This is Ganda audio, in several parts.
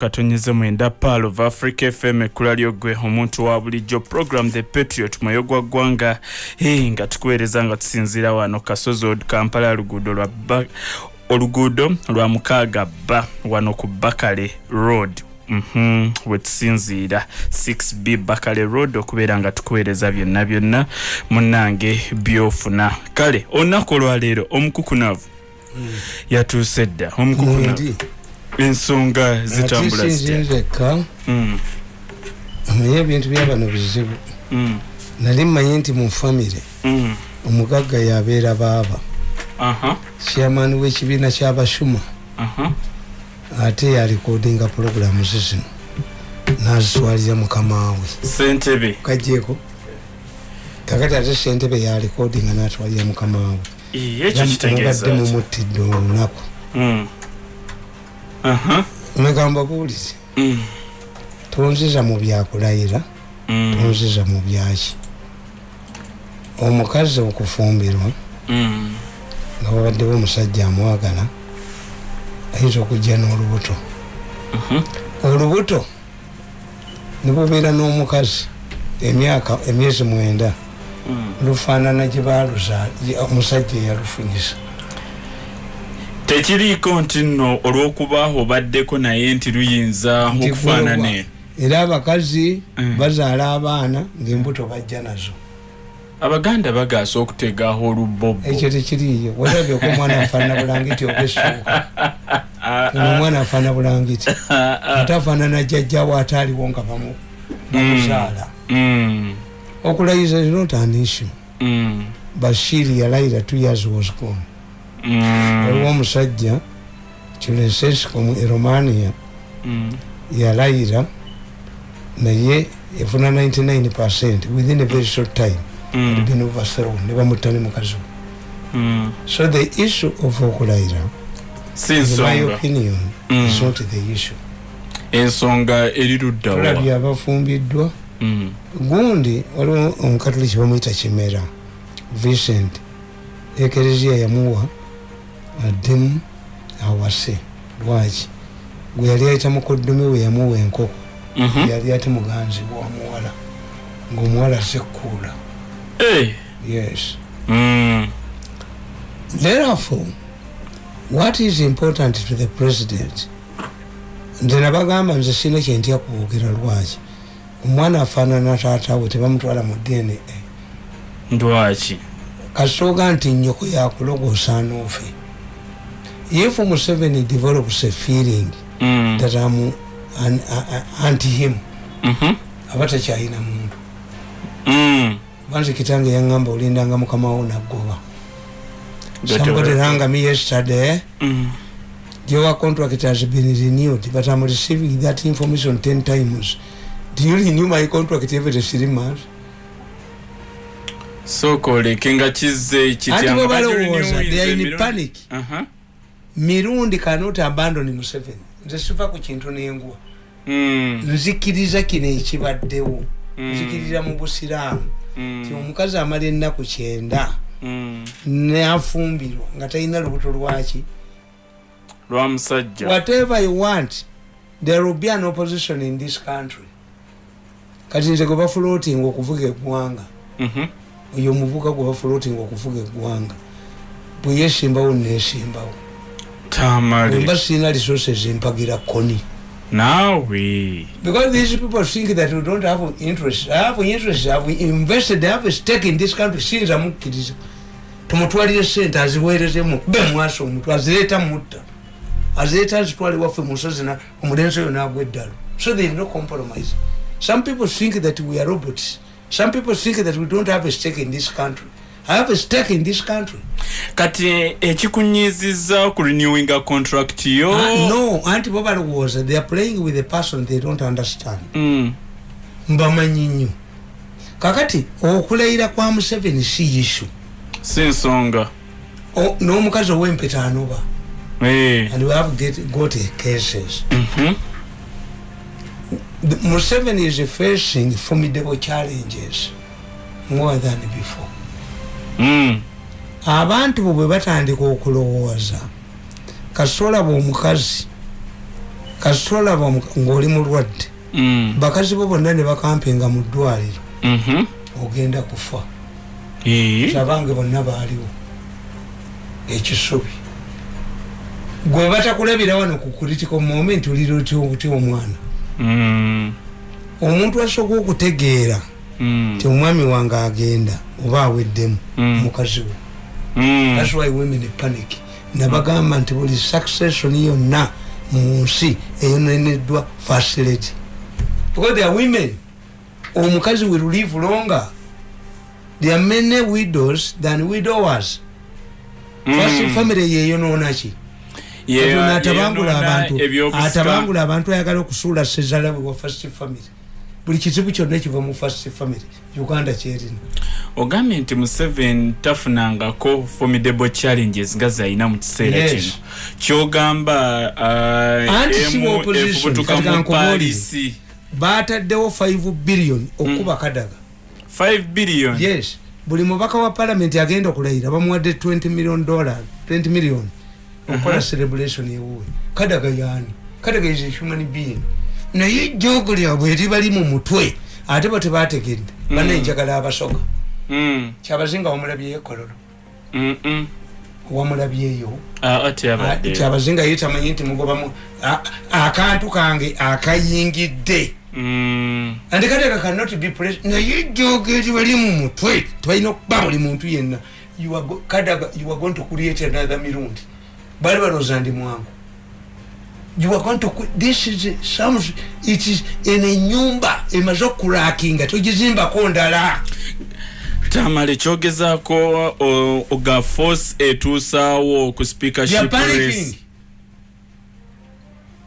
katonyeze mwenda paal of africa fm ekkula lyogwe omuntu wa bulijjo program the patriot mwoyo gwa ggwanga. Hey, nga tukuweereza nga tusinziira wano kasozi od kampala luguudo lwa oluguudo lwa mukaaga bba wano ku bakale road. Mm -hmm. wetusinziira 6b bakale road okubeera nga tukuweereza byonna byonna munange byofuna. Kale olunaku olwaleero omukukunavu. Mm. yatuuse dda omukukunavu ensonga zitambula zitinzeka mm. amanye ebintu byabano bizibu. Mm. nali mmanyi nti mu famire mm. omugagga yabeera baaba. Chairman w'ekibiina kyabashuma ate yalikodinga puroguramu zizino nazitwalira mukamawe sentebe kajeko kakati ate sentebe yalikodinga natwalira mukamawe mubadde mumuttidde olunaku megamba buulize mm. tonziza mu byakulayira mm. tonziza mu byaki. Omukazi okufumbirwa mm. nga babaddewo omusajja amwagala ayinza okujja n'olubuto. Olubuto nibubeera n'omukazi emyaka emyezi mwenda. Lufaanana gye baluza omusajja eyalufunyisa tekiriiko nti nno olw'okuba obaddeko naye nti luyinza okufaanane? era abakazi mm. bazaala abaana ngaembuto bajja nazo. Abaganda bagaasa okutegaho olubbobo ekyo tekiriyo werabyeko omwana afaanana bulangiti obesuuka omwana afaanana bulangiti ate afaanana jjajjawo ate aliwo nga bamuzaala. Mm. okulayiza not an issue. Mm. bashiri yalayira two years was gone. Mm. Waliwo omusajja kilensesco eromania mm. yalayira naye efuna 99 percent within a very short time. Mm. been overthrown nebamutta ne mukazi so the issue of okulayira my opinion is not the issue. Ensonga eriruddaolabye abafumbiddwa gundi waliwo omukatoliki bamwyita kimera vicent ekereziya yamuwa addemu awase lwaki? Gwe yali ayita mukoddomi we yamuwa enkoko. Mhm. yali ate muganzi wamuwala ngaomuwala sekkuula yes. Mm. therefore what is important to the president? Nze nabagamba nze sina kyentya kuwogera lwaki? Omwana afaanana taatawe tebamutwala mu dna lwaki? Kasooga nti nyoko yakulogosa noofe if Museveni develops a feeling mm. that I'm an, uh, anti him mm-hmm. abata chaina mundu mm. banzi kitange yangamba ulindanga mukama wo nagoba somebody rang me yesterday mm. your contract has been renewed but I'm receiving that information 10 times do you renew my contract every three months so kolekenga kize kityanga they are in panic uh-huh. Mirundi cannot abandon museveni. Nze siva ku kintu nengwa mm. nzikiriza kino ekibaddewo. Mm. nzikiriza mu busiraamu. Mm. ti omukazi amala ennaku kyenda nafumbirwa nga talina lubuto lwaki lwamusajja whatever you want there will be an opposition in this country. Kati nze gwe bafloating okuvuga eggwanga mm-hmm. oyo omuvuka gwe bafloating okuvuga eggwanga bwe yesimbawo nesimbawo tamale sina resources mpagira koni. Nawe because these people think that we don't have interest. I have interest. I have invested I have a stake in this country. Since amukiriza tumutwalire sente aziweerezemu be mwaso omuntu azireeta mutta. Azireeta azitwale waffe musozi omulenzi oyo nagwa eddalo so there is no compromise. Some people think that we are robots. Some people think that we don't have a stake in this country I have a stake in this country. Kati ekikunyiziza ku renewing a contract yo. Uh, no, anti bobal was they are playing with a person they don't understand. Mm. Mbamanyi nnyo. Kakati okulayira kwa Museveni si issue. Si nsonga. N'omukazi ow'empeta anoba. Hey. And we have get, got cases. Mm-hmm. Museveni is facing formidable challenges more than before. Mm. abantu bo bwe batandika okulowooza kasolaba omukazi kasitolaba ngaoli mulwadde Mm. bakazi bo bonna ne bakampinga mu ddwaliro Mhm. ogenda kufa Eh. abange bonna baaliwo ekisubi gwe batakulabira wano ku critical moment oliroti omwana Mm. omuntu asooka okutegeera Mm. ti omwami wange agenda oba aweddemu Mm. mukazi we. Mm. thats why women panic. Nabagamba nti buli succession yonna mu nsi eyoneneddwa facility. Because there are women. Omukazi will live longer. There are many widows than widowers. First family yeyonoonaki atabangula abantu atabangula abantu ayagala okusuula sezala bwe wa first family buli kizibu kyonna kiva mu first family uganda kyerina. Ogambye nti museveni tafunangako formidable challenges nga zalina mu kiseera kino. Kyogamba uh, efubutuka mu palisi. bataddewo 5 billion okuba kadaga. 5 billion? Yes. Buli mubaka wa palamenti agenda okulayira bamuwadde 20 million dollar 20 million okukola celebration ewuwe. Kadaga yaani? Kadaga is a human being naye jogo lyabwe eribali mu mutwe ate bo tebategedde banenjagala abasoga. Mm, kyabazinga wamulabyeyo ekololo. Mm, mm. wamulabyeyo. Ah, ate abadde kyabazinga ye tamanyi nti mugobamu akantu kange akayingidde. Mm, and kadaga cannot be pres naye jogo eribali mu mutwe tebalina okuba buli muntu yenna. Kadaga you are going to create another mirundi. Bali balooza ndi mwangu you are going to this is some it is en enyumba emaze okurakinga togizimbako ndala. Tamale kyogezaako oga force etuusaawo ku speakership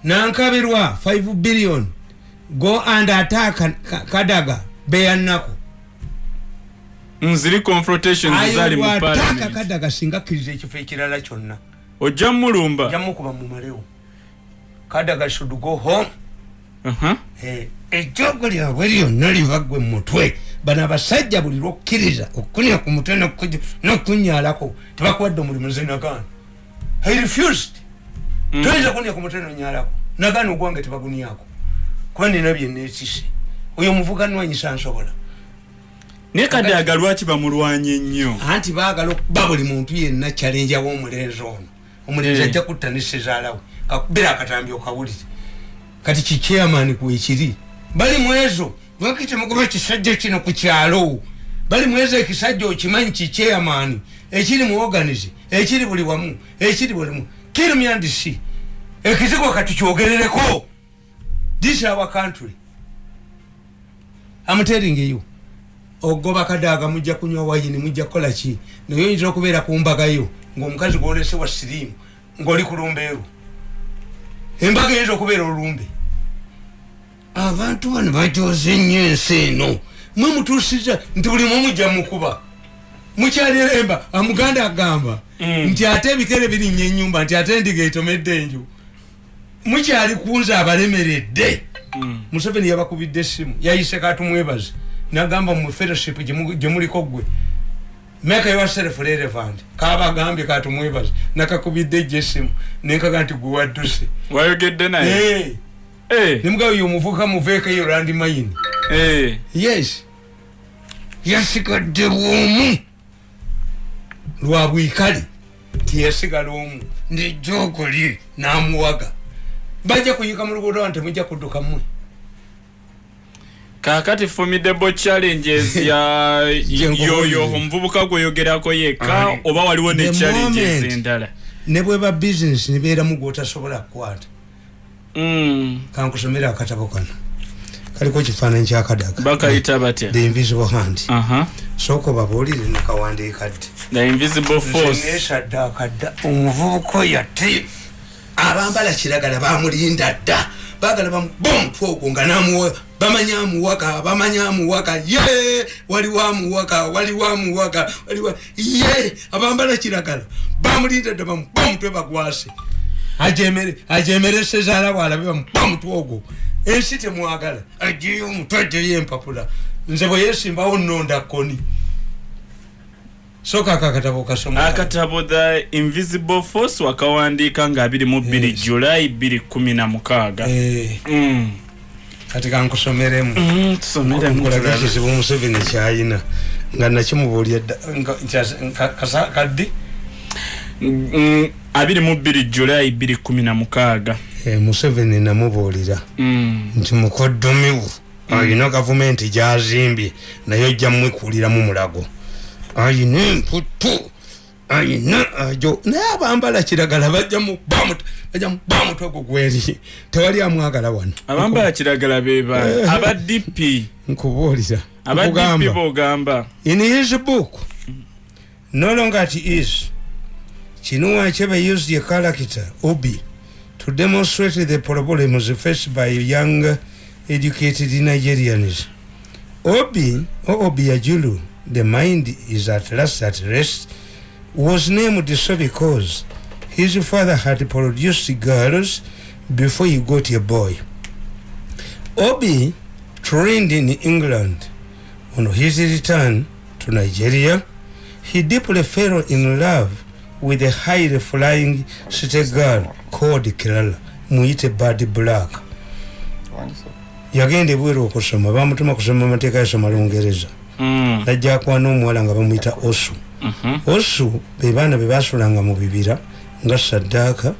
nankabirwa 5 billion. Go and attack Ka- kadaga beyannaku nziri confrontations zali mu parliament. Kadaga singa akkiriza ekifo ekirala kyonna. Ojja mulumba jamukuba mumalewo kadaga should go home. Aha. Eh, ejjogo lyabwe lyonna libagwe mumutwe bano abasajja buli lwokkiriza okukunya ku mutwe n'okukunya- n'okunyalako tebakuwadde omulimu nze nagaana i refused. Mm. toyinza kunya ku mutwe nonyalako nagaana ogwange tebaguniako kuba nina byenneekise oyo omuvuganwanyisa nsobola. Naye kadaga lwaki bamulwanye nnyo? Anti baagala okuba buli muntu yenna kyalenja w'omulenzi ono. Omulenzi Eh. ajja kutta ne sezaalawe kakubira akatambi okawulire. Kati kikyamani kwekiri bali mwezo. Lwaki temugoba ekisajja kino ku kyalo. Bali mwezo ekisajja okimanyi kikyamani ekiri mu organize ekiri buli wamu ekiri bulimu kirumyandisi ekizigo kati kyogerereko this our country. I'm telling you. Ogoba kadaga mujja kunywa wayini mujja kukola ki? Naye oyinza okubeera ku mbagayo ngaomukazi gwolese wa siriimu ngaoli ku lumbeeru embaga eyinza okubeera olumbe. Abantu bano bajoze nnyo ensi eno. Mwe mutuusiza nti buli mwe mujja mukuba mukyaliremba amuganda agamba Mm. nti ate ebikere birinnya enyumba nti ate endiga etomedde enju. Mukyali kunza abalemeredde. Mm. museveni yabakubidde essimu yayise katumwebaze nagamba mu fellowship gye- gye muliko gwe make yourself relevant kabagambye katumwebaze nakakubidde ejjo essimu nenkaga nti gwe wadduse wayogedde naye? Nemugabo yo omuvuka muveekayo landi mayini. Yes. Yasigadde bwomu lwa bwikale tiyasigala omu nejoogo lye namuwaga. Bajja kuyika mu luguudo wano temujja kudduka mmwe kakati formidable challenges ya yoyo omuvubuka gweyogerako yekka oba waliwo ne challenges endala? ne bweba bizinesi nebeeramu gwotasobola kukwata. Mm. kankusomera akatabo kano. Kaliko kifaananyi kyakadaga bakayita batya? The invisible hand. Sooka the invisible force. nesadde akadda omuvubuka oyo ate abambala kiragala bamulinda dda. Bagala bamuba omutwe ogwo nga namuwa bamanya amuwaka bamanya amuwaka ye! Waliwo amuwaka waliwo amuwaka waliwo ye! Abambala kiragala. Bamulinda dda bamuba omutwe bagwase. Ajemere ajemere sezaala bwalabe bamuba omutwe ogwo. Ensi temwagala. Ajeyo omutwe ajeyo empapula. Nze bwe yesimbawo nonda koni soka akakatabo kasoma akatabo the invisible force wakawandiika nga 22 Yes. julayi 216 Eh, Mm. Kati kankusomeremu Mm, nkulaga ekizibu museveni kyayina nga nakimubuulya dda nga- nkyas- nka- kasa- kaddi Mm, 22 julayi 216 Eh, museveni namubuulira Mm. nti mukoddomiwu ayina gavumenti gyazimbye naye ojja mwekuliramu mulago ayina emputu ayina ajo. Naye abambala kiragala bajja muba mutwe gwo gweri tewali amwagala wano. Abambala kiragala beba aba dp nkubuulira aba dp nkugamba. bogamba in his book no longer it is chinua achebe used a character obi to demonstrate the problems faced by young educated nigerians. Obi or obiajulu the mind is at last at rest was named so because his father had produced girls before he got a boy obi trained in england on his return to Nigeria, he deeply fell in love with a highly flying city girl called Kirala, muyite Bad Black. yagenda ebweru okusoma bamutuma kusoma amateeka yasoma lungereza Mm. najja akwana omuwala nga bamuyita osu Mhm. Osu be baana be basulanga mu bibira nga saddaaka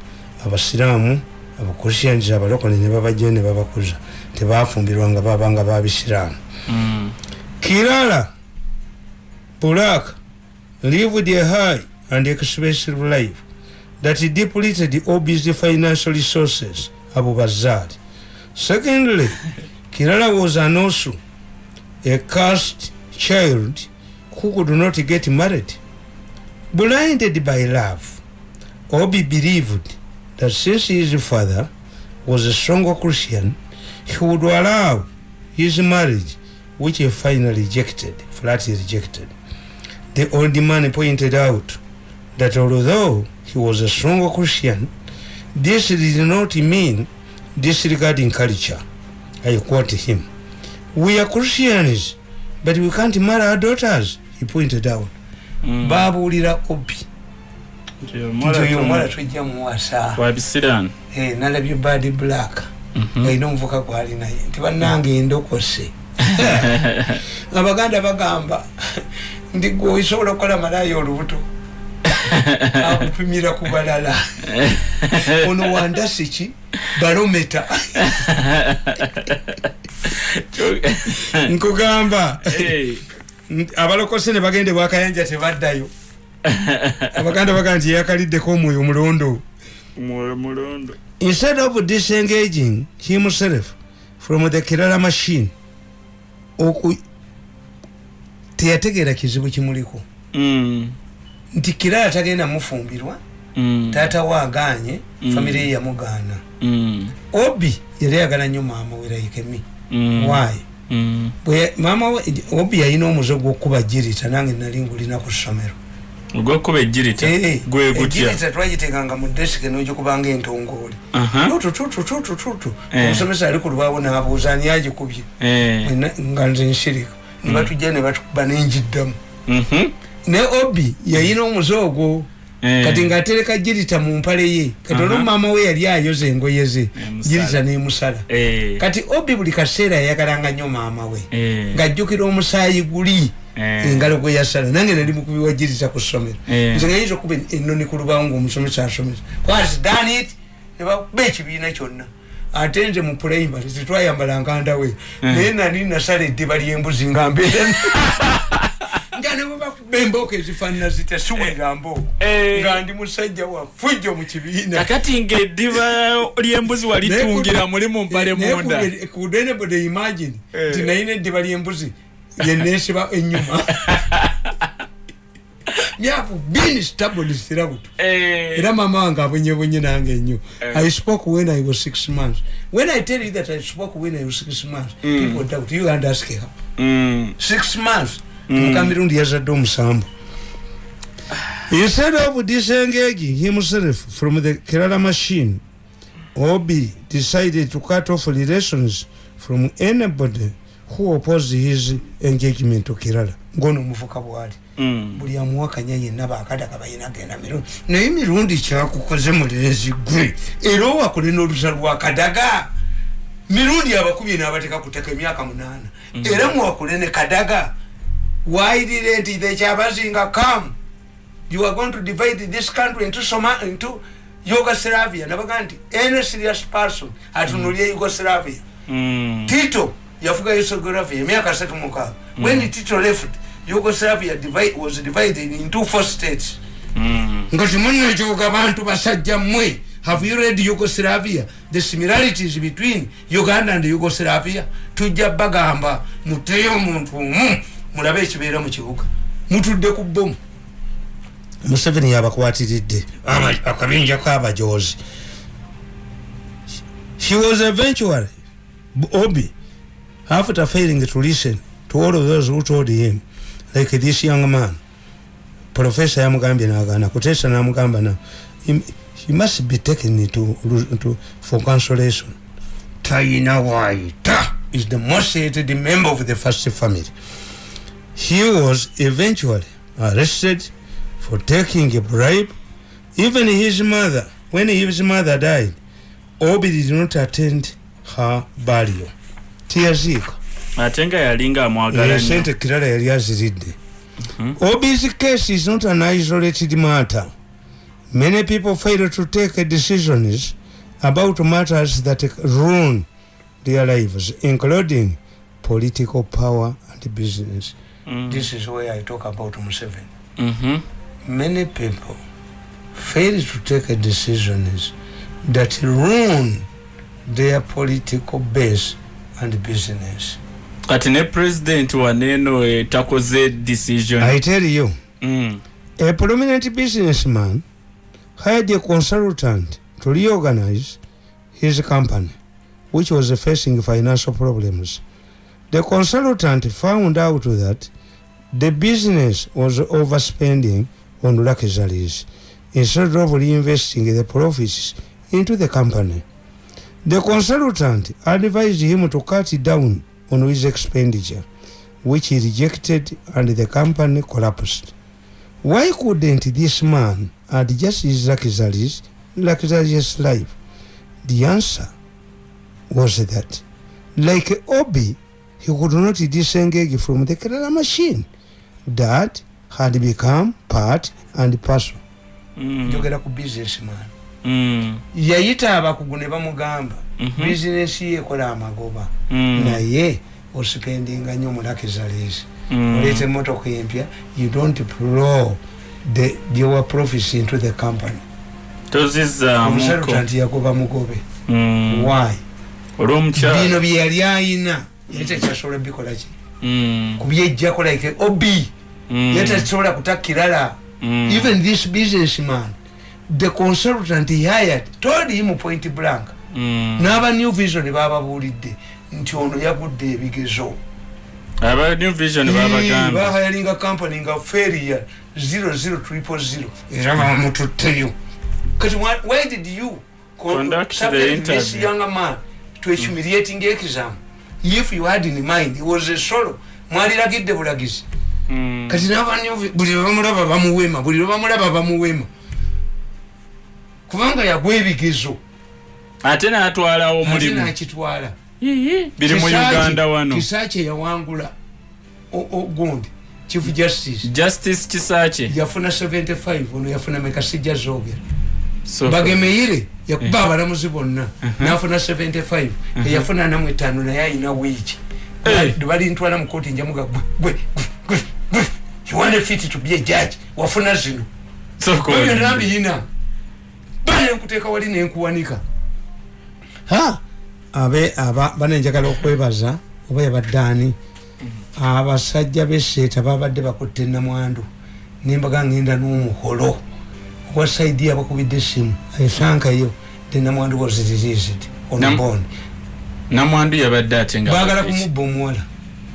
abasiraamu abakrisians abalokole ne babajjayo ne babakuza tebafumbirwanga babanga babisiraamu Mm. Kirala Bulak lived a high and expensive life that depleted Obi's financial resources, Abu Bazar. Secondly, Kirala was an also a cursed child who could not get married. Blinded by love, Obi believed that since his father was a strong Christian, he would allow his marriage which he finally rejected, flatly rejected. The old man pointed out that although he was a strong Christian, this did not mean disregarding culture. I quote him. We are Christians, but we can't marry our daughters, he pointed out. Mm. babuulira obi. Nti nti omuwala oyo omuwala tomu- tujja muwasa wabisiraani Eh, nalabye bad black. Mhm. alina omuvuka gwali naye. Nti bannange endokose. Abaganda bagamba nti gwe osobola okukola malaayi olubuto akupimira ku balala. Ono wandasi ki balometa. Nkugamba. Nti abalokose ne bagenda bwakayanja tebaddayo. Abaganda bagamba nti yakaliddeko omwoyo omulondo. Mwoyo mulondo instead of disengaging himself from the kirala machine oku teyategeera kizibu kimuliko. Mm. nti kirala tagenda mufumbirwa Mm. taata we aganye Mm. famire ye yamugaana. Obi yali ayagala nnyo maama we laikemi waayi maama we obi yalina omuze gw'okuba jirita nange nali ngulina ku ssomero ogwokuba ejirita Eh, gwe gutya twagitekanga mu desike n'ogikubanga entongooli Aha. tututututututu Eh. omusomesa ali ku lubaawo n'abuuza ani agikubye Eh. Nga nze nsirika ne batujja ne batukuba nenjiddamu Mhm. ne obi yayina omuze ogwo Eh. Kati ng'atereka jirita mu mpale ye kati olwo maama we yali ayoza engoye ze jirita nemusala Eh. kati obi buli kaseera yayagalanga nnyo maama we Eh. ng'ajjukira omusaayi guli Eh. engalo gwe yasala. Nange nali mukubi wa jirita ku ssomero. Eh. nze nga yinza okuba ennoni ku lubaawo ng'omusomesa asomesa. Whats done it? Ne bakuba ekibiina kyonna. Ate nze mu primary tetwayambalanga ndawe naye nali nasala eddiba ly'embuzi nga mbeera nga ne bwe bakuba embooko ezifaanana zitya? Siwulira mbooko Eh. nga ndi musajja wa fujjo mu kibiina. Kakati ngaeddiba ly'embuzi walitungira muli mu mpale munda. kudenebode imagine Eh. nti nayina eddiba ly'embuzi yenesiba enyuma myafu bini stabilisirabuto Eh. era mama wange abonyebonye nange nnyo. Eh. i spoke when i was six months. When i tell you that i spoke when i was six months people doubt. You and ask her Mm. six months mukamirundi yazadde omusambu instead of disengaging himself from the kerala machine. Obi decided to cut off relations from anybody who opposed his engagement to kerala. Ngono omuvuka bwali. Mm. buli amuwakanya yenna bakadaga balina genda mirundi naye mirundi kyakukoze mulenzi gwe. Era owakole n'olusa lwakadaga mirundi abakubye n'abateka kuteka emyaka munaana. Era muwakule ne kadaga wairire nti ekyabazinga kam you are going to divide this country into, Soma, into yugoslavia. Nabaga nti any serious person atunulye yugoslavia. Mm. tito yafuga yugoslavia emyaka asatu mukaaga when tito left yugoslavia divide, was divided into four states. Mm. nga timunekyoga bantu basajja mmwe. Have you read yugoslavia? The similarities between uganda and yugoslavia? Tujja bagamba muteyo omuntu omu mulabe ekibeera mu kibuga. Mutudde ku bomu museveni yabakwatiridde. Aba- akabinja kabajozi he was eventually obi after failing to listen to all of those who told him like this young man. Profesa yamugambye nagana kutesa namugamba na he, he must be taken to, to, for consolation. Taina waita is the most hated member of the first family he was eventually arrested for taking a bribe. Even his mother when his mother died obi did not attend her burial. Tiyaziika ate nga yalinga amwagala nnyo. sente kirala yali aziridde. Ob's case is not an isolated matter. Many people fail to take decisions about matters that ruin their lives including political power and business Mm. this is where i talk about Museveni. Mhm. many people fail to take decisions that ruin their political base and business kati ne president waneeno eh, takoze decision i tell you Mm. A prominent businessman hired a consultant to reorganize his company, which was facing financial problems. The consultant found out that the business was overspending on luxuries instead of reinvesting the profits into the company. The consultant advised him to cut down on his expenditure, which he rejected and the company collapsed. Why couldn't this man adjust his luxuries, luxurious life? The answer was that, like Obi, he could not disengage from the Kerala machine that had become part and parcel. Mm. njogera ku businessman Mm. yayita abakugu ne bamugamba Mhm. bizinesi ye ekola amagoba Mm. naye osipendinga nnyo mu luxuries Mm. oleeta emotoka empya you don't plow the your profits into the company consultant yagoba mugobe why bino bye yali ayina yali tekyasobola bikola ki Mm. kubyejjako like obi Mm. yali takisobola kutakirala Mm. even this businessman the consultant he hired told him point blank. N'aba new vision bababuulidde nti ono yagudde ebigezo. Aba new vision babagamba bahayalinga company nga failure 00 era bamututteyo kati why- did you con- Conduct the interview. young man to a humiliating exam if you had in mind he was a solo. Mwaliragidde bulagizi Mm. kati buli lwebamulaba bamuwema buli lwebamulaba bamuwema kubanga yagwa ebigezo. Ate n'atwalawo ate omulimu. nakitwala. Biri mu uganda wano. Kisaaki yawangula o- o- gundi chief justice. Justice kisaakye yafuna 75 ono yafuna meka sijja zogera So- bagemeire yakuba abalamuzi bonna. Nafuna 75 eyafuna namu etaano naye ayina wiiki Eh. balintwala mukoti njamuga gwe you want fit to be a judge? Wafuna zino. Soko ebyo olidde. nambiyina. Bale nkuteeka wali nenkuwanika. Abe aba banenjagala okwebaza oba yabaddaani abasajja beseeta babadde bakutte namwandu nembaga ngenda n'omuholo owa saidi abakubidde essimu esankayo the namwandu was released on Nam- namwandu yabadde ate nga baagala kumubba omuwala.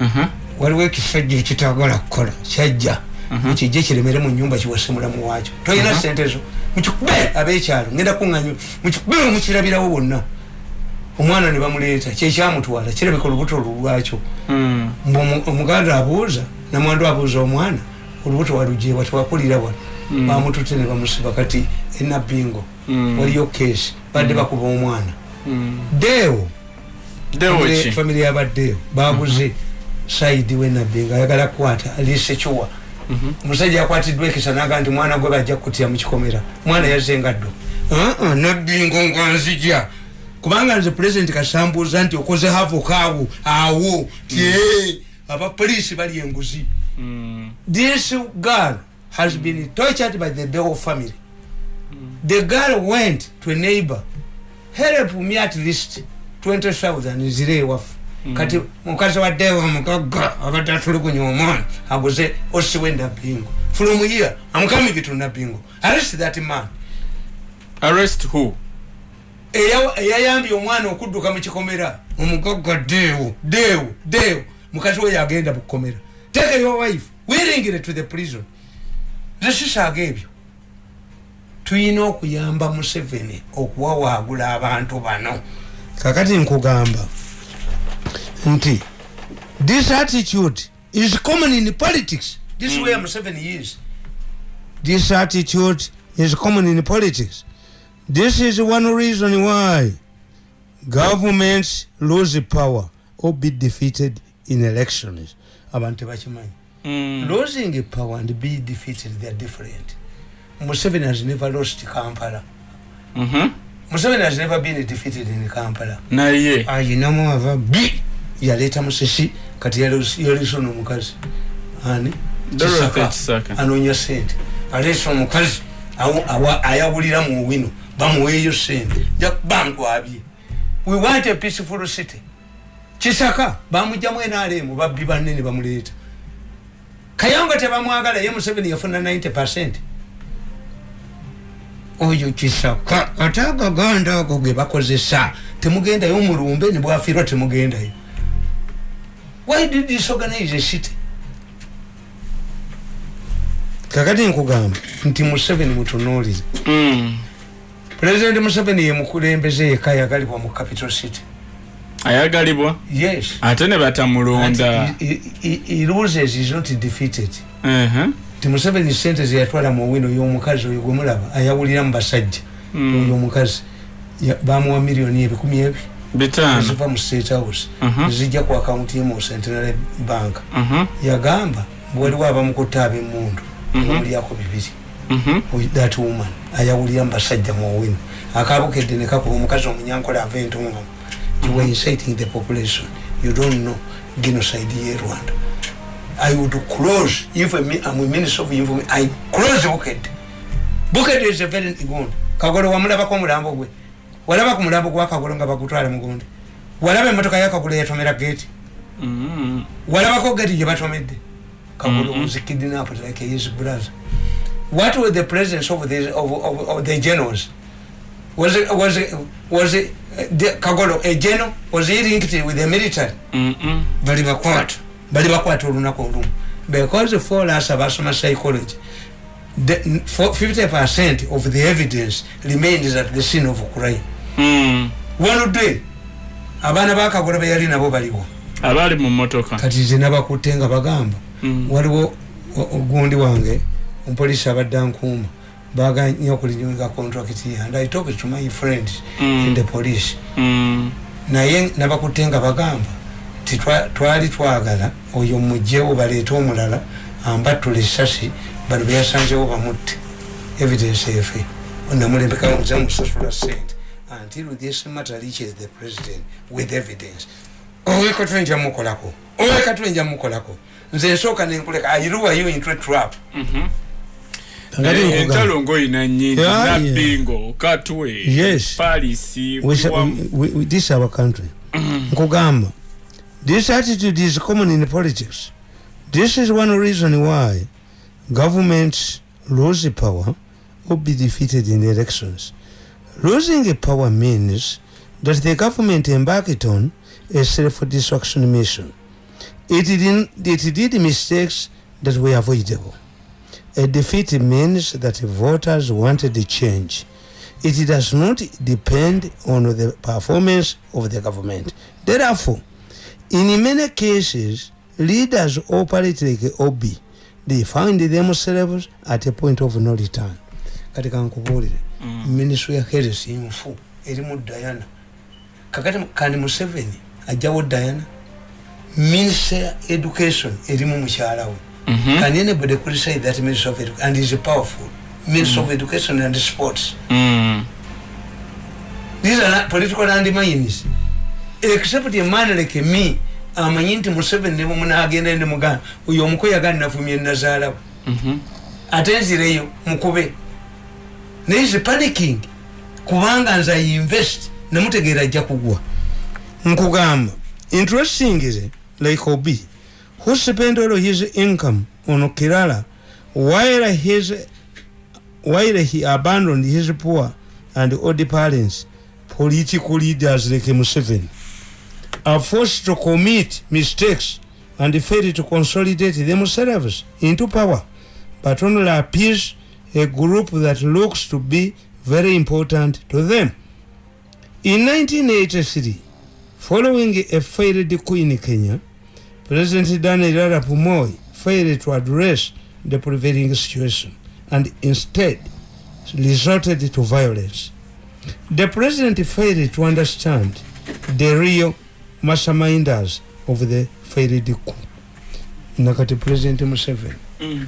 Mhm. waliwo ekisajja ekitagala kukola kyajja. Mukijje kiremere mu nyumba kiwase mulamu wakyo tolina sente zo. Mukikube abekyalo ngenda kuŋanyo mukikube mukirabirawo bonna. Omwana ne bamuleeta kyekyamutwala kirabika olubuto lulwakyo Mm. Mbu omu- omuganda abuuza namwandu abuuza omwana olubuto walujewa tewakulira wano. Bamutute ne bamusiba kati enabingo Mm. waliyo kesi badde bakuba omwana. Deewo. Famiry yabaddeewo baguze saidi wenabingo ayagala kukwata alisekiwa omusajja yakwatiddwa ekisa naga nti mwana gwe bajja kutya mukikomera. Mwana yazengaddo "Uh-uh, nabingo nganzija kubanga nze pulezidenti kasambuuza nti okoze havokaawo awo ti abapoliisi bali enguzi. This girl has been tortured by the Deo family. The girl went to a neighbor, help me at least 20,000 zire wafu. Kati mukazi wa Deo mukaga abadde tulugunya omwana aguze osiwe nabingo. From here, I'm coming to nabingo. Arrest that man. arrest who Eya- eyayambye omwana okudduka mu kikomera omugaga deewo deewo deewo mukazi we yagenda mu kukomera take your wife wiringire to the prison zesisaaga ebyo tuyina okuyamba museveni okuwawaagula abantu bano. Kakati nkugamba nti this attitude is common in politics. This is where museveni is. This attitude is common in politics. This is one reason why governments lose power or be defeated in elections. Abantu tebakimanyi Mm. losing power and be defeated they are different. Museveni has never lost kampala. Mhm. museveni has never been defeated in kampala. Naye. Ayinamu ava bi yaleeta musisi kati yaleesa ono omukazi ani? Dorothy Kisaka. Kisaka. anoonya sente. Aleesa omukazi awo- awa- ayawulira mu wino bamuweeyo sente. Bamutwabye. We want a peaceful city. Kisaka bamugjamu enalemu babbi banene bamuleeta kayonga tebamwagala ye museveni yafuna 90 percent. Oyo kisaka ate agaganda ago ge bakozesa. Temugendayo mulumbe nebwafiirwa temugendayo. Why did disorganize a city? Kakati nkugamba nti museveni mutunuulire Mm. pulezidenti museveni ye mukulembeze yekka yagalibwa mu capital city ayagalibwa yes ate ne batamulonda loses is not defeated Mhm. ti museveni sente zeyatwala mu wino y'omukazi oyo gwemulaba ayawulira mu basajja Mm. oyo omukazi bamuwa miliyoni ebikumi ebi bitaano eziva mu state house Mhm. zijja ku akawunti ye mu centenary bank Mhm. yagamba waliwo abamukutta ab'emundu Mhm. omulyako bibiri Mhm. with that woman ayawulira mu basajja mu wino akabukedde ne kakuba omukazi omunyankola ava entonga you were inciting the population. You don't know genocide ye rwanda. I would close if I'm I'm a minister of information i close bukedde bukedde is a very good. Kagolo wamulabako omulambo gwe. Walaba ku mulambo gwa kagolo nga bagutwala mugundi walaba emotoka yakagolo yatomera gate. Mhm. walabako gati gye batomedde kagolo Mhm. was kidnapped like his brother. What was the presence of the, of, of, of the generals? Was it, was it, was it, kagolo a general was linked with the military. Bali bakwata bali bakwata olunaku olumu. Because for us abasoma psychology the, for 50 percent of the evidence remains at the scene of crime. Mm. wanudde abaana bakagolo beyali nabo baliwo. Abaali mu motoka kati ze nabakutte nga bagamba Mm. waliwo ogundi wange omupoliisi abadde ankuuma baganya okulinyuga contract and i talk to my friends Mm. in the police. Mm. naye nabakutte nga bagamba ti twa- twali twagala oyo mugjewo baleete omulala ambattula esasi bano beyasanzewo bamutte. Evidence efe. Namulembekamuze musasula sente until this matter reaches the president with evidence. Oweka twenja mukolako. Oweka twenja mukolako. Nze nsooka nenkuleka airuwayo into a trap? Eh, nkugamba. Entalo ngoyina nyingi nabbingo katwe Yes. we- this is our country. Nkugamba this attitude is common in politics. This is one reason why governments lose power or be defeated in elections. Losing power means that the government embarked on a self-destruction mission. It did, it did mistakes that were avoidable a defeat means that voters wanted a change. It does not depend on the performance of the government. Therefore, in many cases, leaders operate like Obi, they found themselves at a point of no return. Kati kankubuulire Mm. ministry ya health nfu erimu diana. Kakati kandi museveni ajjawo diana. Minister education erimu mukyala we Mhm. can anybody criticize that minister of education and is powerful. Minister of education and sports. Mm. these are not political landmines except a man like me amanyi nti museveni nemumunagenda nemugamba oyo omukoyaga nafumye nazaalawe Mhm. ate nzireyo mukube. Naye is panicking kubanga nze ainvest nemutegeera ajja kugwa. Nkugamba interesting is like obi who spent all his income on kirala while his while he abandoned his poor and old parents political leaders like museveni are forced to commit mistakes and fail to consolidate themselves into power. But only appease a group that looks to be very important to them. In 1983, following a failed coup in Kenya, President Daniel Arap Moi failed to address the prevailing situation and instead resorted to violence. The president failed to understand the real masterminders of the failed coup. Nakati President Museveni Mm.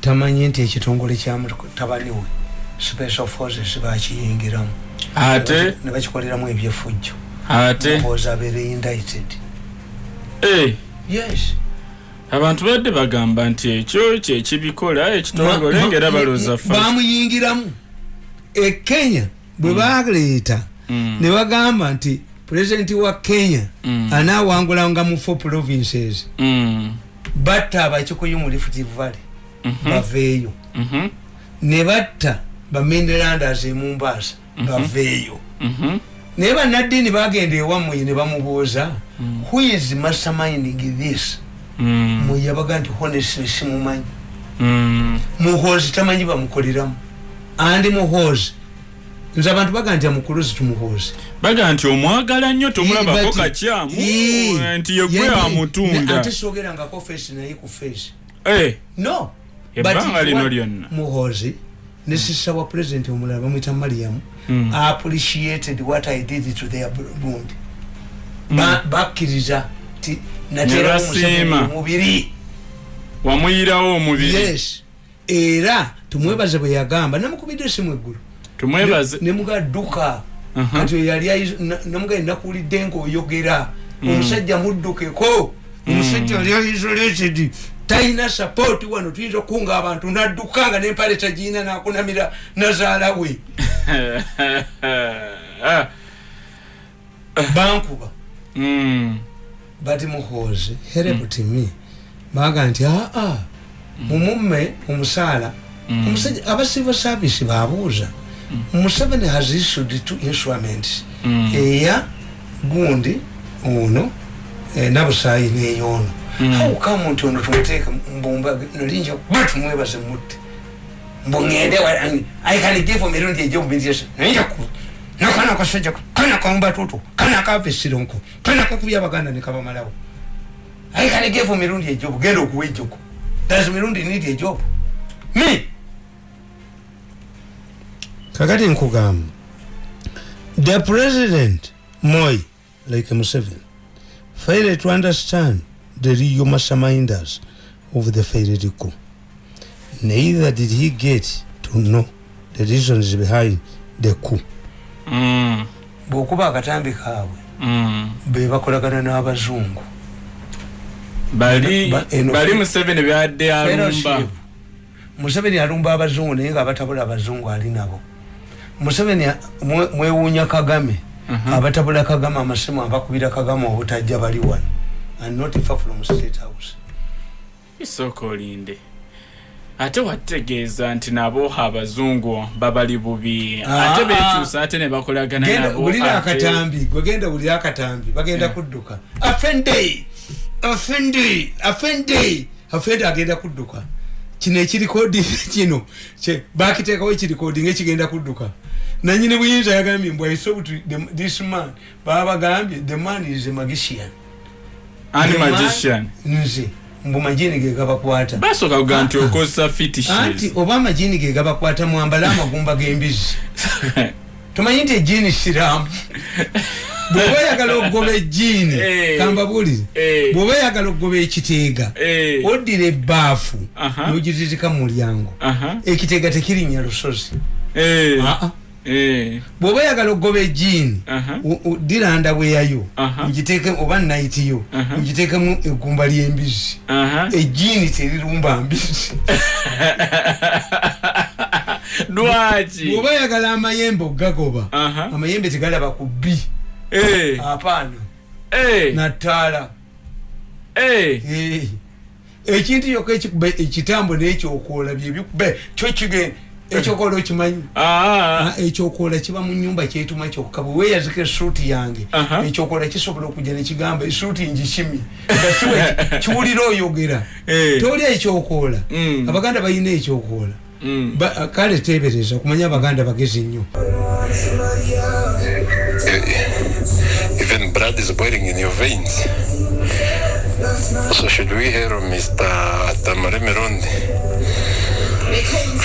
tamanyi nti ekitongole kyamutabani we special forces bakiyingiramu ate ne bakikoleramu ebyefujjo ate oza abeere indicted abantu badde bagamba nti ekyo kyekibikola ekitongole ngaera ma- balooza fa bamuyingiramu ekenya bwe baleeta Mm. ne bagamba nti pulezidenti wa kenya Mm. anaawangulanga mu four provinces Mm. batta abakikuyu mu rift valley Mhm. baveeyo Mhm. ne batta bamendelandas emumbaasa baveeyo Mhm. Naye bannaddiini bagenda ewammwe ne bamubuuza who is masterminding this? Mm. mwe yabaga nti honestly simumanyi. Mm. muhoozi tamanyi bamukoleramu. Andi muhoozi. Nze abantu baga nti amukuluzi tumuhoozi baga nti omwagala nnyo tomulabako kakyamu nti yegwe Ye- amutunda. ate sogerangako feesi naye ku feesi Eh, no ebbanga lino lyonna. Muhoozi ne sisa wa pulezidenti omulala bamwita mariamu Mm. appreciated what i did to their bundi Ba- bakkiriza ti natera basiima. omubiri wamuyirawo omubiri. Yes. Era tumwebaze bwe yagamba namukubidde esimu eggulu. Tumwebaze. Nemugadduka Aha. kati oyo yali ayiz- na- namugaye nakuwulidde ngaoyogera omusajja muddukeko omusajja yali isolated. Talina sapoti wano tuyinza okukunga abantu nadduka nga nempale tagiyina nakunamira nazaala we bankuba mm. bati muhoozi herebutimi baga nti aa mumumme omusaala omusajja aba civil service babuuza museveni has issued two instruments eya gundi ono eh, nabusaayi neyoono haukamu nti ono tumuteeka mbumba nolinja ba tumwebaze mutte mbungende aikanigifu mirundi ejomubintiesa nolinja ku nakana kasajja kana kaumbatutu kana kavesironko kana kakubya abaganda nekabamalawo aikanigifu mirundi ejobu genda okuwa ejogo does mirundi need ejobu me kakati nkugamba the president moi like museveni failed to understand the real masterminders of the failed coup neither did he get to know the reasons behind the coup. Mm. bwokuba akatambi kaabwe Mm. be bakolagana n'abazungu. Bali museveni byadde alumba. Museveni alumba abazungu naye nga abatabula abazungu ali nabo. Museveni mwewuunya kagame. Abatabula kagame amasimu abakubira kagame obutajja bali wano. And not far from state house. Isooka olinde ate wategeeza nti nabo abazungu babali bubi. Ah, ate bekyusa ate ne bakolagana genda nabo wulira ate- akatambi gwegenda wulira akatambi bagenda kudduka. Afende afende afende afende agenda kudduka. Kino ekirikodi kino bakiteekawo ekirikodi ngekigenda kudduka. Nanyini buyinza yagambye mbw isobuti this man baba bagambye the man is a magician. Nze mbu majini gegabakwata basooka kuga nti okozesa anti fitishes oba amajini gegabakwata mwambale amagumba g'embizi tomanyi nti ejiini siraamu bwoba oyagala okugoba ejiini Eh. kambabulire Eh. bwoba oyagala okugoba ekiteega Eh. oddira ebbaafu Aha. nogizizika mu mulyango Aha. ekiteega tekirinnya lusozi Eh. Ah, ah. Eh. Bwoba oyagala okugoba ejiini ndabweyayo Aha. ogiteeke oba nayitiyo egumba ly'embizi Aha. ejiini terirumba mbizi lwaki bwoba oyagala amayembe ogagoba amayembe tegalaba ku bbi Eh. apaana Eh. nataala Eh. Eh. ekintu yokka ekikuba ekitambo n'ekyokoola byebikuba kyo kigenda ekyokoola okimanyi Ah. Ah, ekyokoola kiba mu nyumba kyetuma kyokka bwe weeyazika esuuti yange Aha. ekyokoola kisobola okujja nekigamba esuuti kiwe- kiwulira oyogera Eh. toli ekyokoola Mm. abaganda balina ekyokoola Mm. Ba- kale teebereza kumanya abaganda bagezi nnyo Even blood is boiling in your veins. So should we hear of Mr. Tamare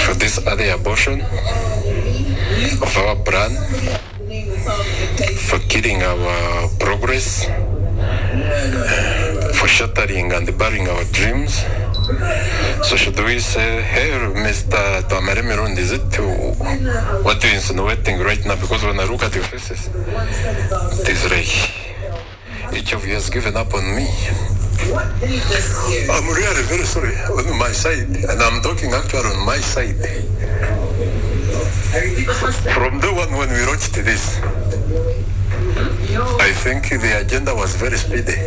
For this early abortion of our brand, for killing our progress, for shattering and burying our dreams? So should we say, hey, Mr. Tamare Mirundi, is it what you're insinuating right now? Because when I look at your faces, it is like each of you has given up on me. Oh, I'm really very sorry on my side, and I'm talking actually on my side. From the one when we watched this, I think the agenda was very speedy.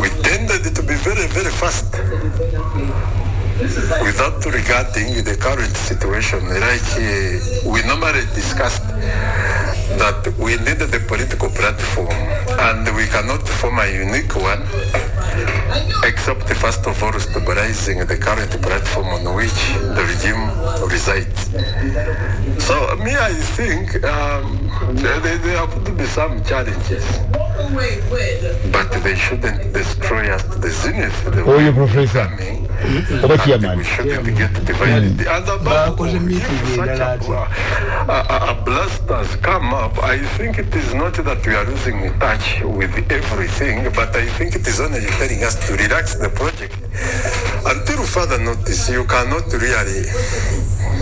We tended to be very, very fast without regarding the current situation. Like uh, we normally discussed that we needed a political platform and we cannot form a unique one except first of all stabilizing the current platform on which the regime resides. So me, I think um, there, there have to be some challenges, but they shouldn't destroy us to the zenith. The Oh, way you professor. coming. Oba chairman Bakoze meeting endala ati. a blast has come up, I think it is not that we are losing touch with everything, but I think it is only telling us to relax the project. Until further notice, you cannot really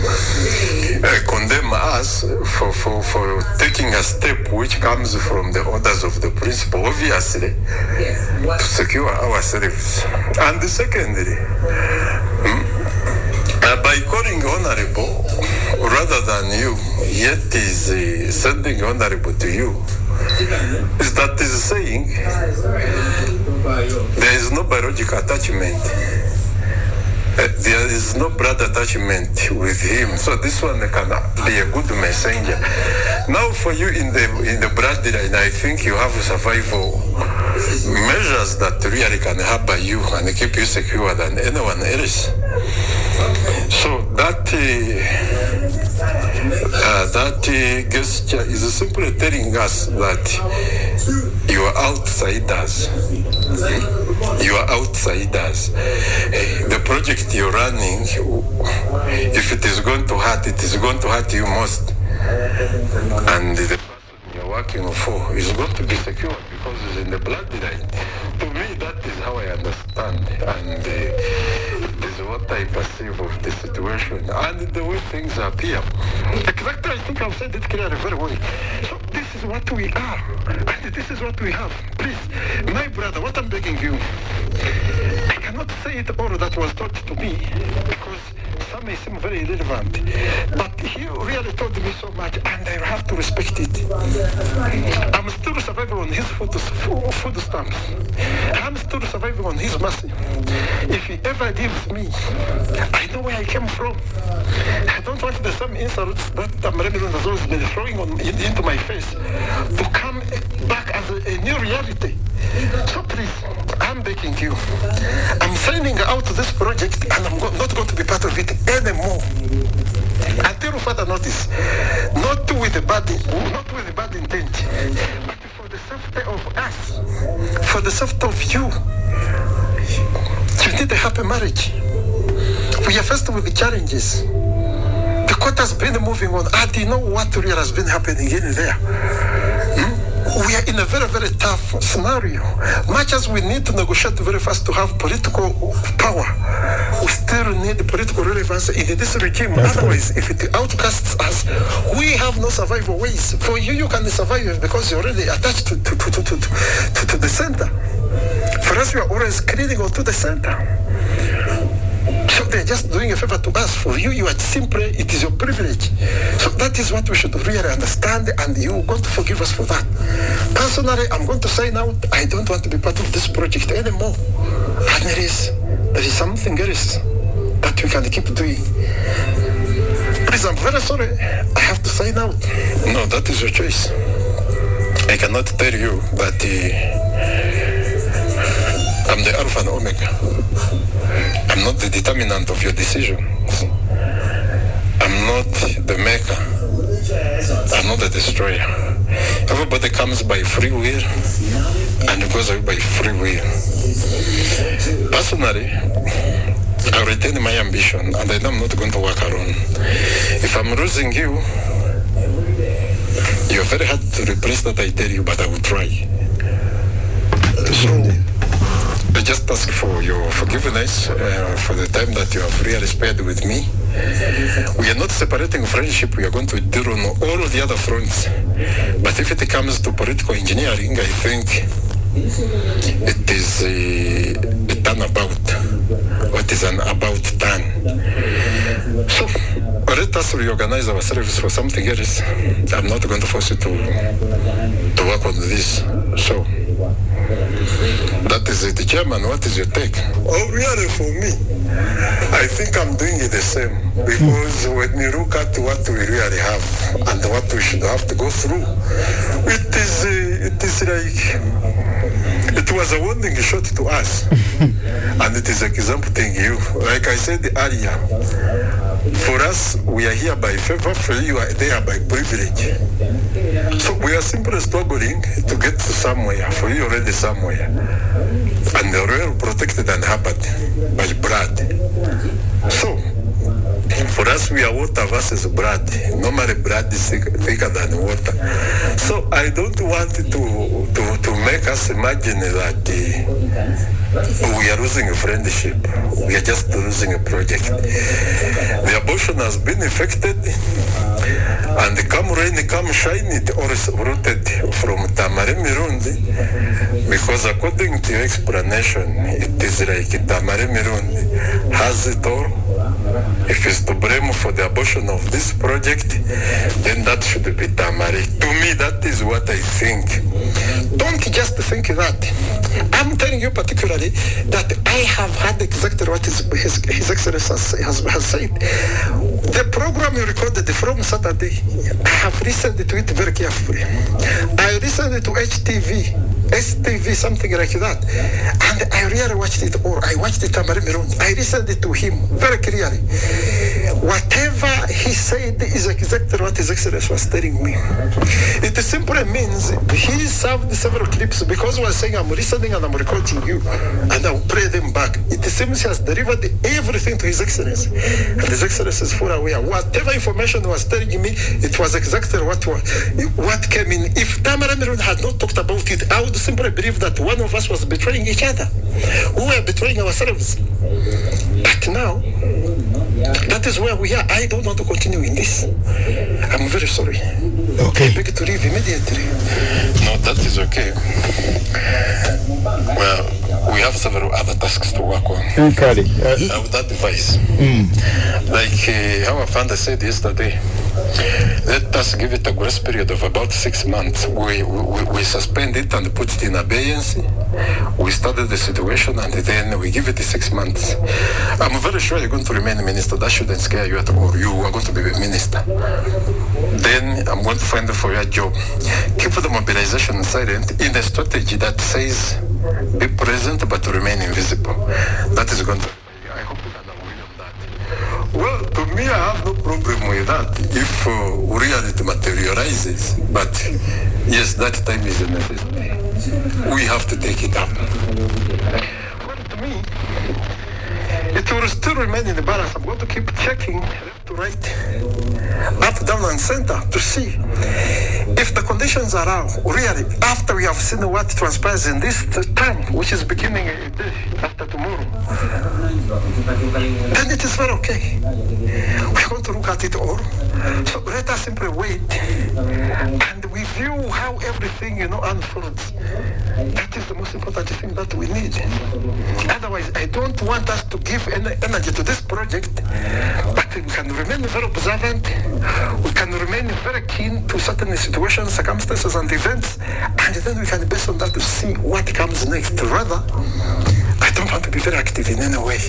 uh, condemn us for, for, for taking a step which comes from the orders of the principal, obviously, to secure ourselves. And secondly, uh, by calling honorable rather than you, yet is uh, sending honorable to you, is that is saying there is no biological attachment. Uh, there is no blood attachment with him, so this one can be a good messenger. Now, for you in the in the bloodline, I think you have survival measures that really can help you and keep you secure than anyone else. So that uh, uh, that uh, gesture is simply telling us that you are outsiders. You are outsiders. Uh, the project you're running, if it is going to hurt, it is going to hurt you most. And the person you're working for is going to be secure because it's in the bloodline. To me, that is how I understand. And uh, is what I perceive of the situation and the way things appear. Exactly, I think I've said it clearly very well. So this is what we are, and this is what we have. Please, my brother, what I'm begging you, I cannot say it all that was taught to me because some may seem very irrelevant, but he really taught me so much, and I have to respect it. I'm still surviving on his food, food stamps. I'm still surviving on his mercy. If he ever leaves me, I know where I came from. I don't want the same insults that Tamremirun has always been throwing on, in, into my face to come back as a, a new reality. So please, I'm begging you. I'm signing out this project and I'm not going to be part of it anymore. Until further notice. Not with the bad, not with the bad intent, but for the safety of us, for the safety of you. You need a happy marriage. We are faced with the challenges. The court has been moving on. I do know what really has been happening in there. We are in a very, very tough scenario. Much as we need to negotiate very fast to have political power, we still need political relevance in this regime. That's Otherwise, if it outcasts us, we have no survival ways. For you, you can survive because you're already attached to, to, to, to, to, to, to the center. For us, we are always clinging onto the center. So they're just doing a favor to us. For you, you are simply, it is your privilege. So that is what we should really understand, and you're going to forgive us for that. Personally, I'm going to say now, I don't want to be part of this project anymore. And there is, there is something else that we can keep doing. Please, I'm very sorry. I have to say now. No, that is your choice. I cannot tell you that uh, I'm the Alpha and Omega. I'm not the determinant of your decisions. I'm not the maker. I'm not the destroyer. Everybody comes by free will and goes away by free will. Personally, I retain my ambition and I know I'm not going to work alone. If I'm losing you, you're very hard to replace that I tell you, but I will try. So, just ask for your forgiveness uh, for the time that you have really spared with me. We are not separating friendship, we are going to deal on all the other fronts. But if it comes to political engineering, I think it is a, a turnabout. What is an about turn? So let us reorganize ourselves for something else. I'm not going to force you to, to work on this. So that is it. Chairman, what is your take? Oh, really, for me, I think I'm doing it the same. Because when you look at what we really have and what we should have to go through, it is, uh, it is like, it was a warning shot to us. and it is exempting you. Like I said earlier, for us, we are here by favor, for you uh, are there by privilege. So we are simply struggling to get to somewhere, for you already somewhere. And the well protected and hampered by blood. So, for us, we are water versus blood. Normally, blood is thick, thicker than water. So, I don't want to to, to make us imagine that uh, we are losing a friendship. We are just losing a project. The abortion has been effected, and come rain, come shine, it all is rooted from Tamare Mirundi, because according to explanation, it is like Tamare Mirundi has it all. If it's to blame for the abortion of this project, then that should be Tamari. To me, that is what I think. Don't just think that. I'm telling you particularly that I have had exactly what his, his, his Excellency has, has, has said. The program you recorded from Saturday, I have listened to it very carefully. I listened to HTV. STV, something like that. And I really watched it all. I watched it Tamari Miron. I listened to him very clearly. Whatever he said is exactly what His Excellency was telling me. It simply means he served several clips because he was saying, I'm listening and I'm recording you and I'll play them back. It seems he has delivered everything to His Excellency. And His Excellency is fully aware. Whatever information was telling me, it was exactly what, what came in. If Tamara Miron had not talked about it, I would simply believe that one of us was betraying each other. We were betraying ourselves. But now, that is where we are. I don't want to continue in this. I'm very sorry. Okay. I beg to leave immediately. No, that is okay. Well, we have several other tasks to work on. Nkali. I would advise, like uh, our founder said yesterday, let us give it a grace period of about six months. We, we, we suspend it and put it in abeyance. We study the situation and then we give it six months. I'm very sure you're going to remain minister. That shouldn't scare you at all. You are going to be a minister. Then I'm going to find for your job. Keep the mobilization silent in a strategy that says be present but remain invisible. That is going to. I hope you can agree on that. Well, to me, I have no problem with that if uh, reality materializes. But yes, that time is a necessity. We have to take it up. It will still remain in the balance. I'm going to keep checking left to right, up, down, and center to see if the conditions allow, really, after we have seen what transpires in this time, which is beginning after tomorrow, then it is very okay. We're going to look at it all. So let us simply wait and review how everything, you know, unfolds. That is the most important thing that we need. Otherwise, I don't want us to give any energy to this project, but we can remain very observant. We can remain very keen to certain situations, circumstances, and events, and then we can base on that to see what comes next. Rather, don't want to be very active in any way.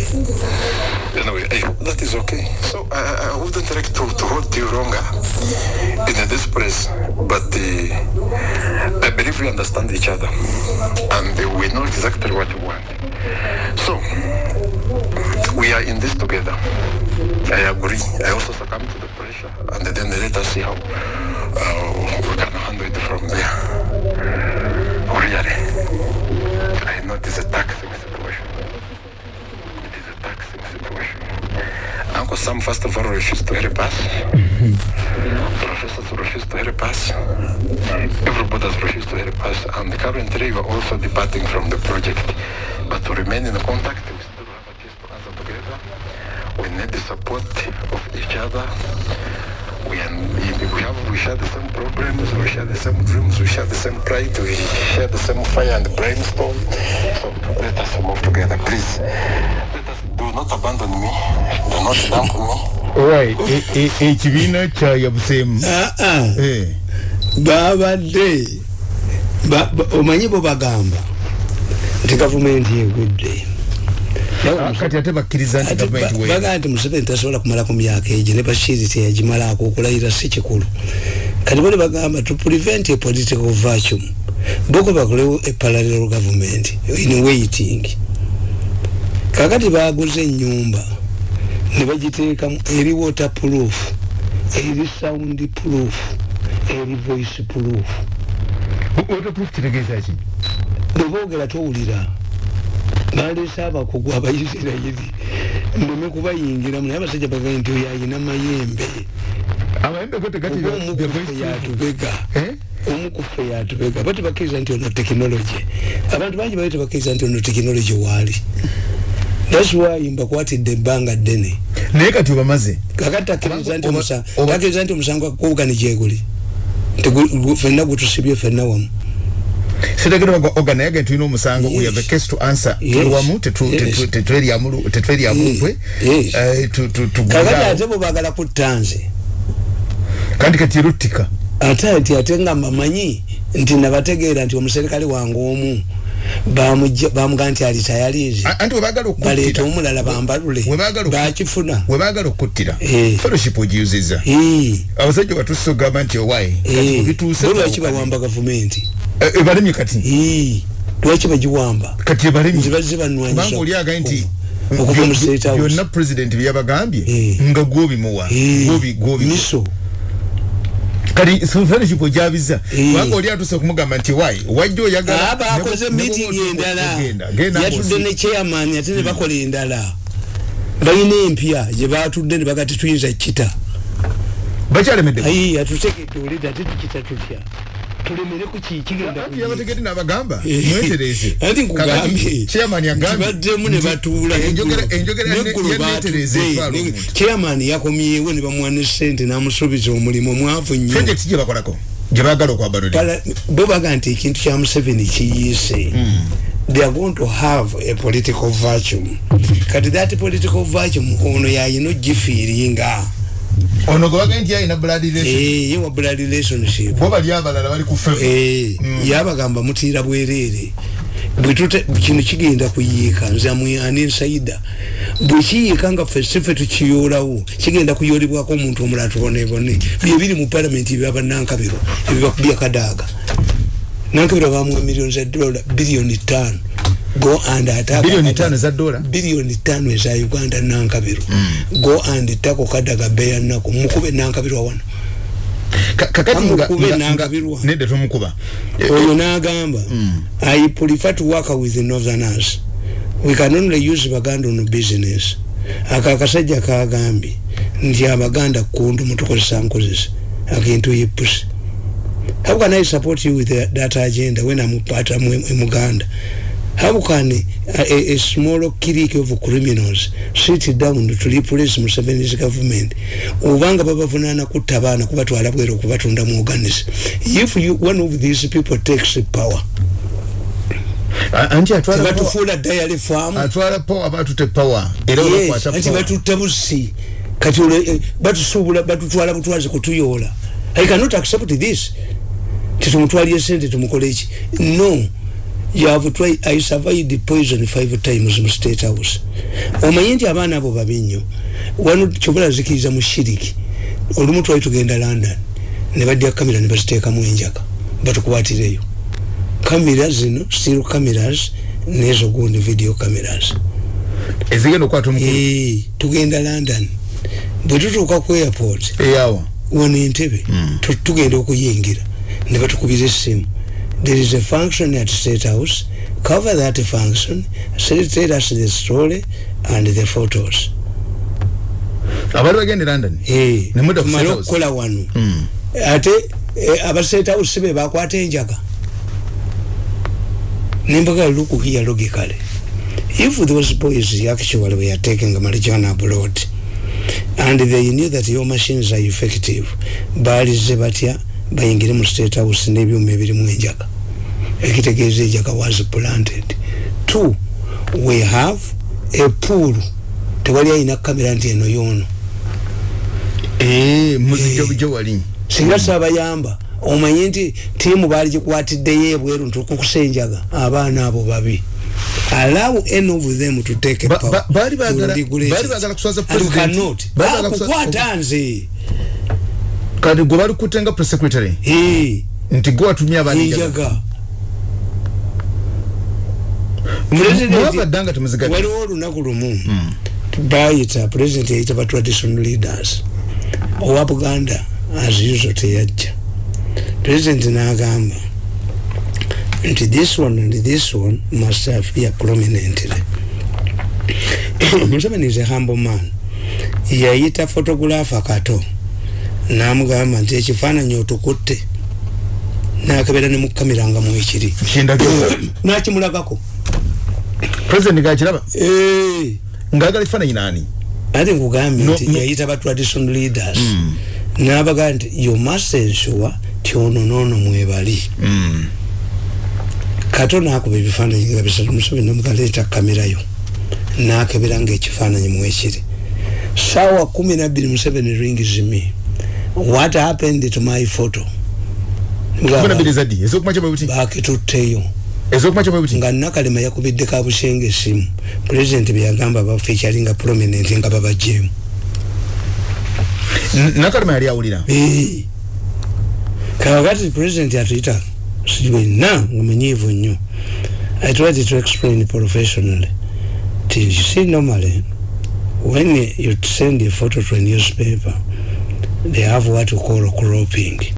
Anyway, I hope that is okay. So I, I wouldn't like to, to hold you longer in this place, but uh, I believe we understand each other and uh, we know exactly what we want. So we are in this together. I agree. I also succumb to the pressure, and then let us see how uh, First of all refused to help us. Professors refused to help us. Everybody has refused to help us, and currently we are also departing from the project. But to remain in contact, we still have a case to answer together. We need the support of each other. We, we have we share the same problems, we share the same dreams, we share the same pride, we share the same fire and brainstorm. So let us move together, please. Not abandon me, do not dump me. right e- e- ekibiina kyayabuseemu Ah, ah. Eh, babadde ba- ba- omanyi bo bagamba. Nti gavumenti egudde ah, kati ate bakkiriza nti bagaa nti museveni tasobola kumala ku myaka egyo ne bashiri teyagimalaako okulayira si kikulu. Kati bali bagamba to prevent a political vacuum. Boko bakolewo a parallel government in waiting kakati baguze enyumba ne bagiteekamu eri water proof eri sound proof eri voice proof. Waterproof kitegeeza ki? Bweboogera towulira baleese abakugu abayisirayiri ndeme kubayingiramu naye abasajja bagaye nti oyo ayina mayembe. Yatubega. Eh? omukufe yatubega. Bati bakkiriza nti ono tekinologi abantu bangi bali tebakkiriza nti ono tekinologi waali thats why mbakwatidde ebbanga ddene naye kati obamaze kakati takkiriza nti omusango gwakukubugani gyeguli fenna gutusibye fenna wamu. Sitegere oganayaga tulina omusango we have a case to answer. Yes. tuli wamu Yes. tetweryamu nkwe Yes. Eh, tu- tu- kakati ate bwe baagala kutta nze. Kandi kati eruttika. Ate ati ate nga mbamanyi nti nabategeera nti omuserikale wange omu bamugaa nti alitayalize baleeta omulala bambalule. Bakifuna. webagala okuttira. Eh. fellowship ogiyuzizza Eh, abasajja batusse ogamba nti owaye eh, lwaki bawamba gavumenti? Ebalemye kati? Lwaki bagiwamba? Kati ebalemye nti bazze kubanga banwanyisa oli agaye nti byonna pulezidenti byeyabagambye Eh. nga gwobimuwa gwobi gwobi miso kati fellowship ogyabiza Eh. kubanga oli atuse okumugamba nti wayi wajja oyagala Ah, bakoze ne bwe- ne meeting endala yatudde ne chairman ate ne bakola endala. Balina empya gye batudde ne bagati tuyinza kita bakyalemedde ayi atutegedde olida ate tukita tutya tulemere ku kikigenda Anti yabategedde n'abagamba Eh. mwetereze anti nkugambye. Chairman yagambye baddemu ne batuula etwala omuntu. chairman yakomyewo ne bamuwa ne sente n'amusuubiza omulimu mwavu nnyo. Project gye bakolako? Gye baagala okwabalole Pala- bo baga nti ekintu kya museveni kiyiise. They are going to have a political vacuum. Kati that political vacuum ono yayina ogifiiringa ono gwe bagaye nti yalina blood relation? Eh, wa blood relationship. Bo bali abalala bali ku fevo Eh, yabagamba mutiira bwereere bwetute kino kigenda kuyiika nze amuyani nsaida bwekiyiika nga ffe sife tukiyoolawo kigenda kuyoolebwako omuntu omulala tubonebone byebiri mu palamenti byaba nankabiro ebibakubya kadaaga. Nankabiro bamuwa miliyoni za dola biliyoni tano go and attack Biliyoni Kadaga. ttaano eza dola? biliyoni tano eza uganda nankabiro. Go and tako kadaga beya nako mukube nankabiro wano. Ka- kakati nga- Kamukube nga- n'angabirwa. nga- nedda tomukuba oyo n'agamba i prefer to work with the northerners we can only use baganda on business. Aka akasajja kagambye nti abaganda kundu mutukozesa nkozesa. Akintu yepusi how can i support you with that, that agenda when i'm part of muganda how can a, a, a small clique of criminals sit down to replace museveni's government? Obanga babavunana kutta abaana kubatwala bwera okubatunda mu organis if you, one of these people takes power anti atwala batufuula dayali faamu atwala power batute power. Era yes, anti batutta busi kati eh, batusuubula batutwala butwazi kutuyoola. I cannot accept this. Titumutwalye sente tumukole eki no you have tried i survived the poison five times mu state house. Omanye nti abaana abo babi nnyo wano kyobula zikiriza mu shiriki olumu twali tugenda london ne badya kamera ne baziteekamu enjaka batukwatireyo. Kamera zino still cameras nezo gundi video cameras. Ezigenda okwata omukulu? Ee tugenda london. Bwe tutuuka ku airport eyawa wano entebe mm. tugenda okuyingira ne batukubira essimu there is a function at state house. Cover that function tell us the story and the photos. Abali bagende london? Nemale okukola wano. Mm. ate eh, aba state house be bakwata enjaga. Nembaga look here logically if those boys actually were taking marijuana abroad and they knew that your machines are effective balize batya bayingire mu state house n'ebyuma ebirimu enjaga ekitegeeza enjaga was planted. Two we have a pool. Tewali ayina kamera nti eno yoono muzijobujo wali. singa sabayamba omanye nti tiimu baali gikwatiddeyo ebweru ntukukusa enjaga abaana abo babi. Allow any of them to take bali bagala kuswaza president. kukwata nze. Kati gwe bali kutenga press secretary? Nti gwe watumye abanenjaga waliwo olunaku lumu. Bayita president yayita ba traditional leaders. Owa buganda as usual teyajja. President n'agamba nti this one and this one must appear prominently. Museveni is a humble man. Yayita photographer kato namugamba nti ekifaananyi otukutte. Nakebera ne mukamera nga mwekiri. Nakimulagako president gakiraba hey. ngaagala ekifaananyi nani? Ate nkugambye nti no, yayita ba traditional leaders. Mm. nabagaa nti you must ensure ti ono noono mwebali mm. kato nakuba ebifaananyi nga bisatu museveni namugaleeta kamerayo nakebera nga ekifaananyi mwekiri sawa kumi nabiri museveni rings me what happened to my photo? Bakitutteyo nga nakalema yakubidde kabushenge esimu. Pulezidenti byagamba baffe ekyalinga prominent nga babajemu nakalema yali awulira? Kakati pulezidenti atuyita siwenna ngumunyiivu nnyo. I tried to explain professionally. Till you see normally when you send a photo to a newspaper they have what you call cropping